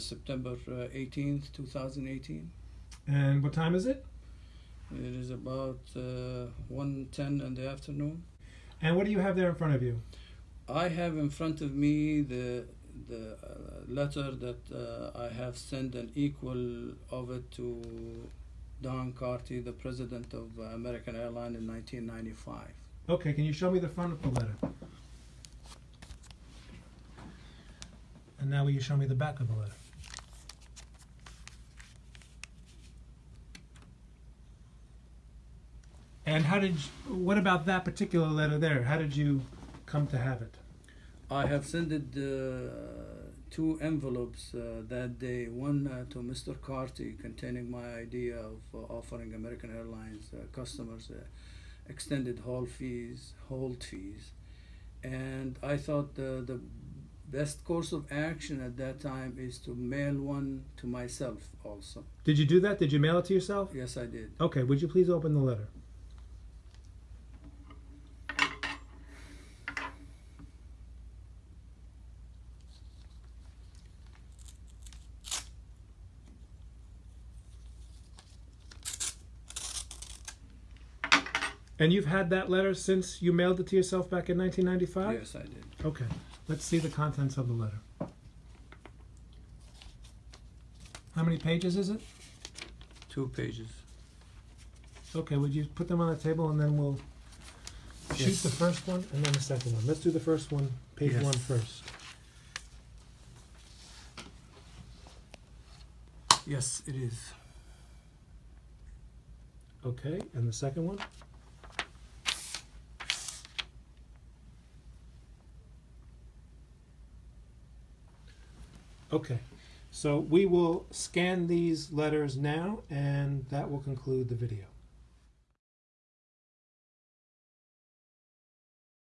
September uh, 18th, 2018. And what time is it? It is about uh, 1:10 in the afternoon. And what do you have there in front of you? I have in front of me the the uh, letter that uh, I have sent an equal of it to Don Carty, the president of uh, American Airlines in 1995. Okay, can you show me the front of the letter? And now will you show me the back of the letter? And how did you, what about that particular letter there? How did you come to have it? I have sent it, uh, two envelopes uh, that day. One uh, to Mr. Carty, containing my idea of uh, offering American Airlines uh, customers uh, extended haul fees, hold fees, and I thought the the best course of action at that time is to mail one to myself also. Did you do that? Did you mail it to yourself? Yes, I did. Okay, would you please open the letter? And you've had that letter since you mailed it to yourself back in 1995? Yes, I did. Okay, let's see the contents of the letter. How many pages is it? Two pages. Okay, would you put them on the table and then we'll shoot Yes. the first one and then the second one. Let's do the first one, page Yes. one first. Yes, it is. Okay, and the second one? Okay, so we will scan these letters now and that will conclude the video.